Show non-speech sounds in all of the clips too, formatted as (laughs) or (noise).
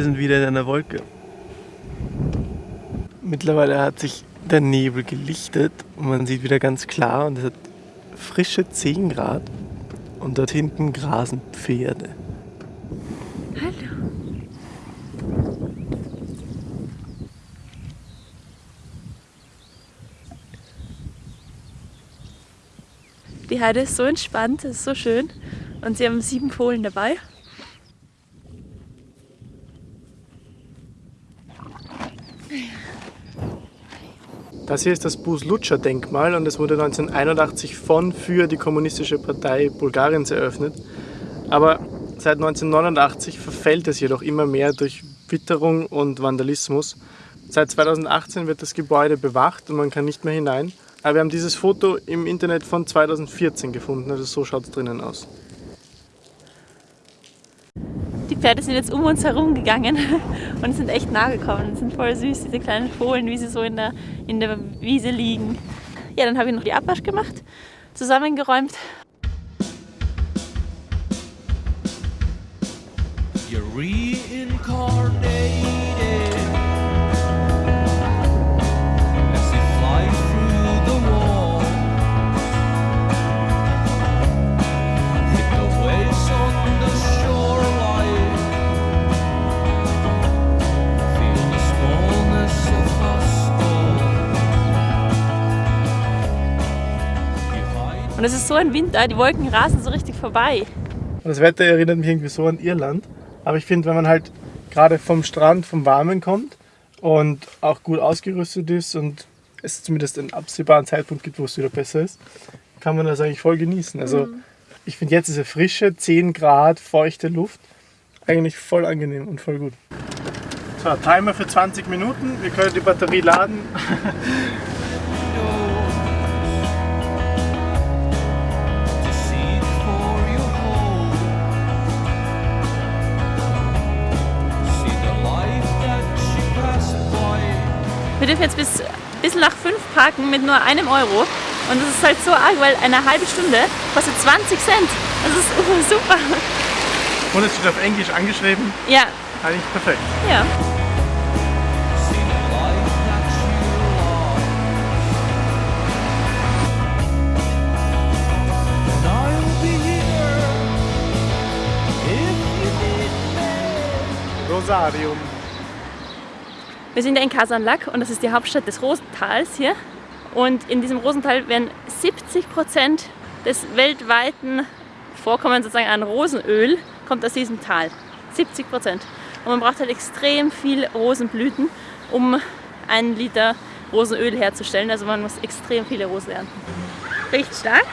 Wir sind wieder in einer Wolke. Mittlerweile hat sich der Nebel gelichtet und man sieht wieder ganz klar und es hat frische 10 Grad und dort hinten grasen Pferde. Hallo. Die Heide ist so entspannt, es ist so schön. Und sie haben sieben Fohlen dabei. Das hier ist das Bus-Lutscher-Denkmal und es wurde 1981 von für die Kommunistische Partei Bulgariens eröffnet. Aber seit 1989 verfällt es jedoch immer mehr durch Witterung und Vandalismus. Seit 2018 wird das Gebäude bewacht und man kann nicht mehr hinein. Aber wir haben dieses Foto im Internet von 2014 gefunden, also so schaut es drinnen aus. Die Pferde sind jetzt um uns herum gegangen und sind echt nah gekommen. sind voll süß, diese kleinen Fohlen, wie sie so in der, in der Wiese liegen. Ja, dann habe ich noch die Abwasch gemacht, zusammengeräumt. You're reincarnated. Und es ist so ein Winter, die Wolken rasen so richtig vorbei. Und das Wetter erinnert mich irgendwie so an Irland. Aber ich finde, wenn man halt gerade vom Strand, vom Warmen kommt und auch gut ausgerüstet ist und es zumindest einen absehbaren Zeitpunkt gibt, wo es wieder besser ist, kann man das eigentlich voll genießen. Also mhm. ich finde jetzt diese frische, 10 Grad, feuchte Luft eigentlich voll angenehm und voll gut. So, Timer für 20 Minuten. Wir können die Batterie laden. (laughs) Dürfen jetzt bis bisschen nach fünf parken mit nur einem Euro. Und das ist halt so arg, weil eine halbe Stunde kostet 20 Cent. Das ist uh, (laughs) super. Und es steht auf Englisch angeschrieben. Ja. Eigentlich perfekt. Ja. Rosarium. Wir sind ja in Kasanlak und das ist die Hauptstadt des Rosentals hier. Und in diesem Rosental werden 70 Prozent des weltweiten Vorkommens sozusagen an Rosenöl kommt aus diesem Tal. 70 Prozent. Und man braucht halt extrem viel Rosenblüten, um einen Liter Rosenöl herzustellen. Also man muss extrem viele Rosen ernten. Riecht stark?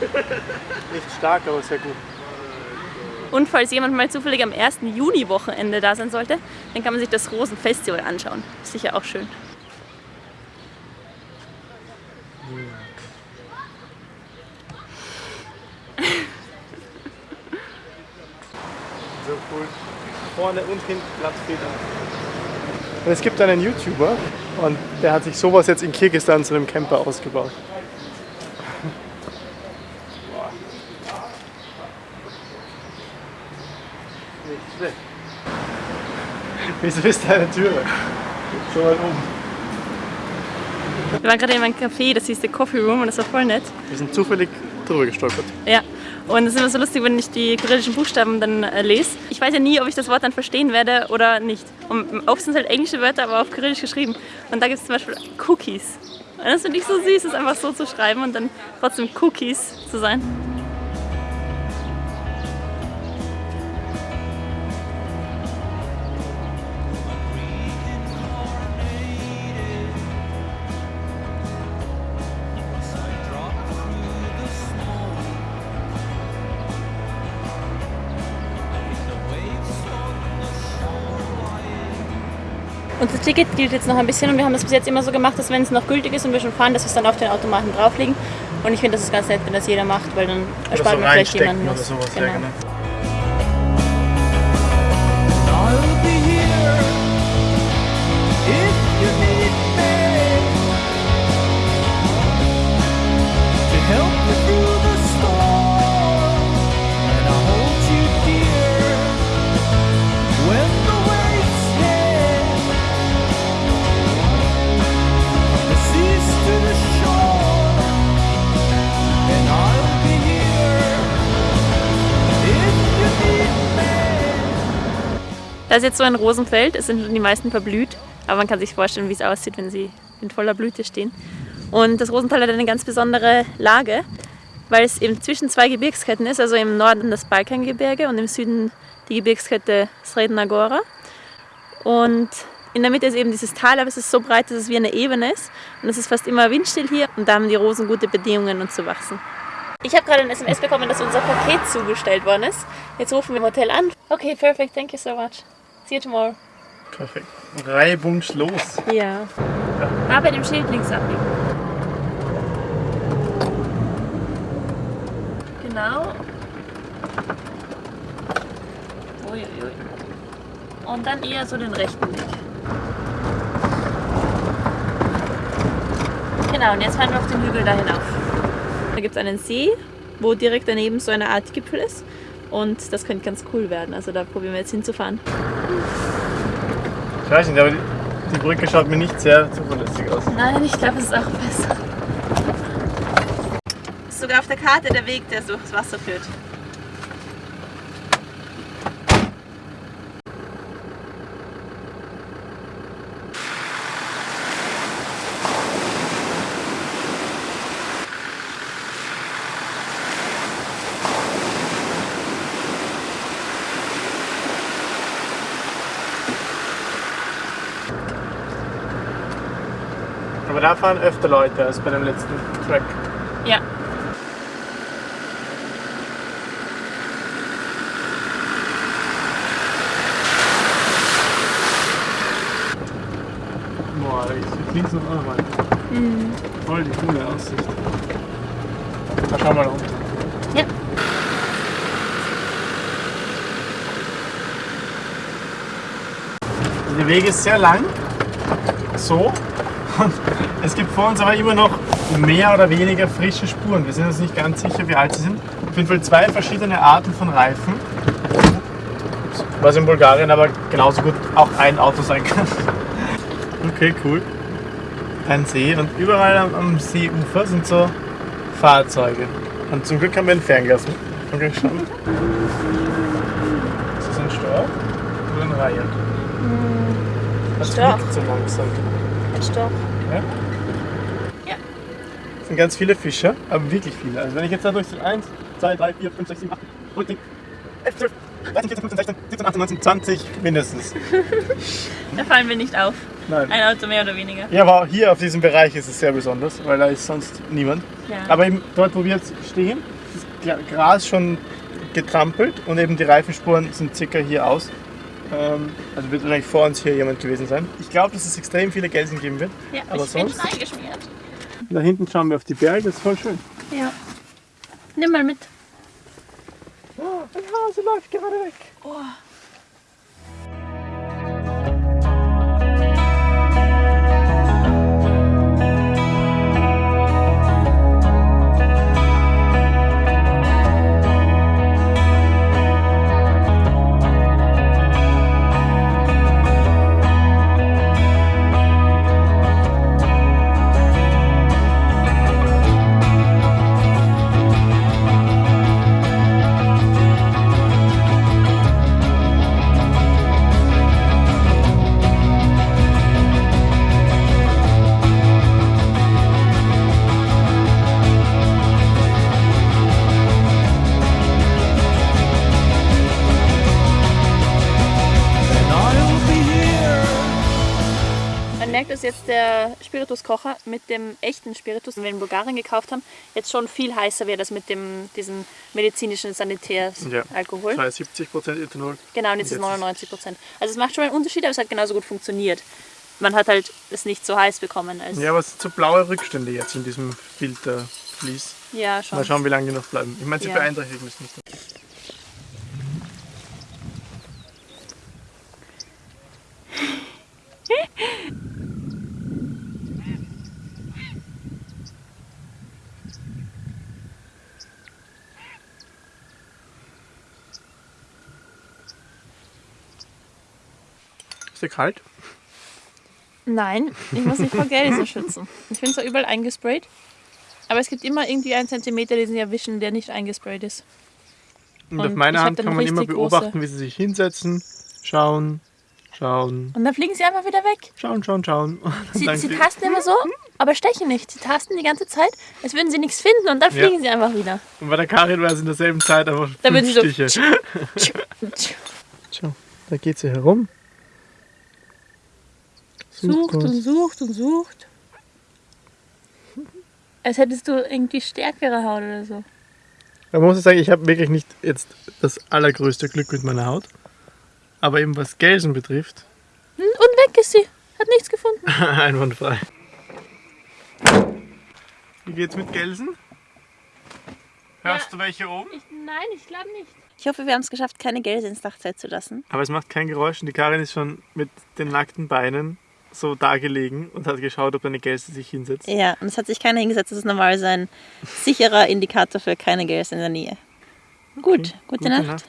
Nicht stark, aber sehr gut. Und falls jemand mal zufällig am 1. Juni-Wochenende da sein sollte, dann kann man sich das Rosenfestival anschauen. Ist sicher auch schön. So cool. Vorne und hinten Platz es gibt einen YouTuber und der hat sich sowas jetzt in Kirgisistan zu einem Camper ausgebaut. Wieso ist da eine Tür? So weit oben. Wir waren gerade in einem Café, das hieß The Coffee Room und das war voll nett. Wir sind zufällig drüber gestolpert. Ja, und es ist immer so lustig, wenn ich die kyrillischen Buchstaben dann äh, lese. Ich weiß ja nie, ob ich das Wort dann verstehen werde oder nicht. Und oft sind es halt englische Wörter, aber auf Kyrillisch geschrieben. Und da gibt es zum Beispiel Cookies. Und das finde ich so süß, es einfach so zu schreiben und dann trotzdem Cookies zu sein. Unser Ticket gilt jetzt noch ein bisschen und wir haben das bis jetzt immer so gemacht, dass wenn es noch gültig ist und wir schon fahren, dass wir es dann auf den Automaten drauflegen. Und ich finde, das ist ganz nett, wenn das jeder macht, weil dann erspart so man vielleicht jemanden was. Genau. Ja, genau. Da ist jetzt so ein Rosenfeld, es sind schon die meisten verblüht, aber man kann sich vorstellen, wie es aussieht, wenn sie in voller Blüte stehen. Und das Rosental hat eine ganz besondere Lage, weil es eben zwischen zwei Gebirgsketten ist, also im Norden das Balkangebirge und im Süden die Gebirgskette Sredna Gora. Und in der Mitte ist eben dieses Tal, aber es ist so breit, dass es wie eine Ebene ist. Und es ist fast immer windstill hier und da haben die Rosen gute Bedingungen, um zu wachsen. Ich habe gerade ein SMS bekommen, dass unser Paket zugestellt worden ist. Jetzt rufen wir im Hotel an. Okay, perfect. Thank you so much. See you tomorrow. Perfekt. Reibungslos. Ja. Ah, bei dem Schild links abbiegen. Genau. Uiuiui. Und dann eher so den rechten Weg. Genau, und jetzt fahren wir auf den Hügel da hinauf. Da gibt es einen See, wo direkt daneben so eine Art Gipfel ist. Und das könnte ganz cool werden. Also da probieren wir jetzt hinzufahren. Ich weiß nicht, aber die, die Brücke schaut mir nicht sehr zuverlässig aus. Nein, ich glaube, es ist auch besser. Ist sogar auf der Karte der Weg, der durchs Wasser führt. Da fahren öfter Leute als bei dem letzten Track. Ja. Boah, ist links noch auch weiter. Voll die coole Aussicht. Da schauen wir unten. Ja. Der Weg ist sehr lang. So. Und es gibt vor uns aber immer noch mehr oder weniger frische Spuren. Wir sind uns nicht ganz sicher, wie alt sie sind. Auf jeden Fall zwei verschiedene Arten von Reifen. Was in Bulgarien aber genauso gut auch ein Auto sein kann. Okay, cool. Ein See und überall am, am Seeufer sind so Fahrzeuge. Und zum Glück haben wir ein Fernglas. Okay, schauen. Ist das ein Storch oder ein Reihe? Das Storch. so langsam. Ein Storch. Ja? Ja. Es sind ganz viele Fische, aber wirklich viele. Also wenn ich jetzt da durch so 1, 2, 3, 4, 5, 6, 7, 8, 9, 10, 11, 12, 13, 14, 15, 16, 17, 18, 19, 20 mindestens. (laughs) Da fallen wir nicht auf. Nein. Ein Auto mehr oder weniger. Ja, aber hier auf diesem Bereich ist es sehr besonders, weil da ist sonst niemand. Ja. Aber eben dort, wo wir jetzt stehen, ist Gra- Gras schon getrampelt und eben die Reifenspuren sind circa hier aus. Ähm, also wird wahrscheinlich vor uns hier jemand gewesen sein. Ich glaube, dass es extrem viele Gelsen geben wird. ja, aber ich bin sonst- schon eingeschmiert. Da hinten schauen wir auf die Berge, das ist voll schön. Ja. Nimm mal mit. Oh, ein Hase läuft gerade weg. Oh. Merkt, dass jetzt der Spirituskocher mit dem echten Spiritus, den wir in Bulgarien gekauft haben, jetzt schon viel heißer wird als mit dem, diesem medizinischen Sanitäralkohol. Ja. 70% Ethanol. Genau, und jetzt ist Jetzt ist- 99 Prozent. Also es macht schon einen Unterschied, aber es hat genauso gut funktioniert. Man hat halt es nicht so heiß bekommen als. Ja, aber es sind so blaue Rückstände jetzt in diesem Filtervlies. Ja, schon. Mal schauen, wie lange die noch bleiben. Ich meine, sie Ja. beeinträchtigen es nicht. Dir kalt? Nein, ich muss mich vor Gelse schützen. Ich bin zwar überall eingesprayt, aber es gibt immer irgendwie einen Zentimeter, den sie erwischen, der nicht eingesprayt ist. Und, Und auf meiner Hand kann man immer beobachten, große- wie sie sich hinsetzen Schauen, schauen, Und dann fliegen sie einfach wieder weg. schauen, schauen, schauen. Sie, sie tasten immer so, aber stechen nicht. Sie tasten die ganze Zeit, als würden sie nichts finden und dann Ja. fliegen sie einfach wieder. Und bei der Karin war es in derselben Zeit einfach Da würden sie so- Stiche. Schau, da geht sie herum. Sucht und sucht und sucht. Als hättest du irgendwie stärkere Haut oder so. Man muss sagen, ich habe wirklich nicht jetzt das allergrößte Glück mit meiner Haut. Aber eben was Gelsen betrifft, Hm, Und weg ist sie. Hat nichts gefunden. (laughs) einwandfrei. Wie geht's mit Gelsen? Hörst Ja. du welche oben? Ich, nein, ich glaube nicht. Ich hoffe, wir haben es geschafft, keine Gelse ins Dachzelt zu lassen. Aber es macht kein Geräusch und die Karin ist schon mit den nackten Beinen so da gelegen und hat geschaut, ob eine Gelse sich hinsetzt. Ja, und es hat sich keiner hingesetzt. Das ist normalerweise ein sicherer Indikator für keine Gelse in der Nähe. Gut, gute, Nacht.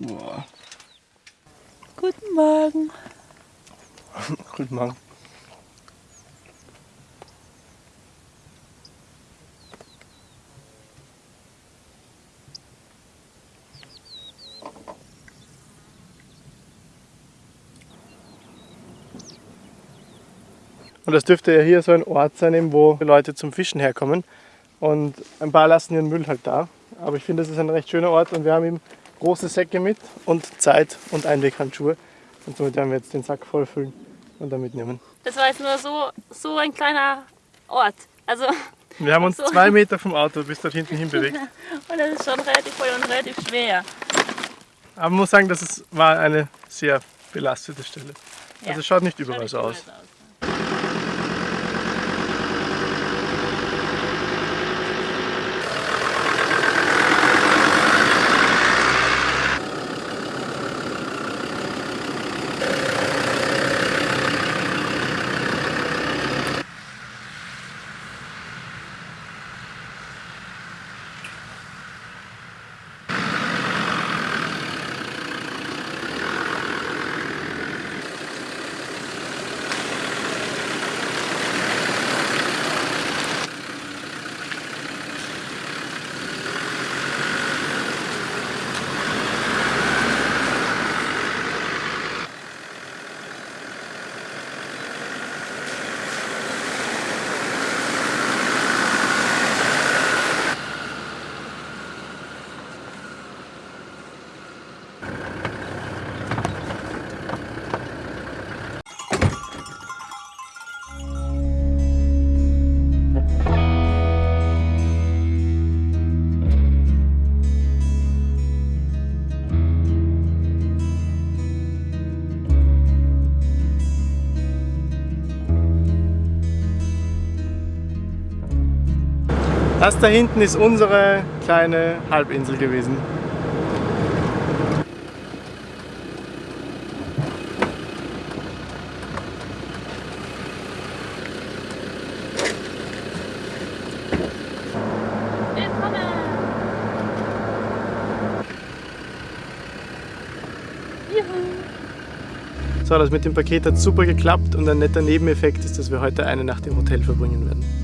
Boah. Guten Morgen. (laughs) Guten Morgen. Und das dürfte ja hier so ein Ort sein, wo Leute zum Fischen herkommen. Und ein paar lassen ihren Müll halt da. Aber ich finde, das ist ein recht schöner Ort und wir haben eben große Säcke mit und Zeit und Einweghandschuhe. Und somit werden wir jetzt den Sack vollfüllen und dann mitnehmen. Das war jetzt nur so, so ein kleiner Ort. Also, Wir haben uns (laughs) So. zwei Meter vom Auto bis dort hinten hin bewegt. (laughs) und das ist schon relativ voll und relativ schwer. Aber man muss sagen, das ist, war eine sehr belastete Stelle. Ja. Also es schaut nicht überall so aus. Das da hinten ist unsere kleine Halbinsel gewesen. So, das mit dem Paket hat super geklappt und ein netter Nebeneffekt ist, dass wir heute eine Nacht im Hotel verbringen werden.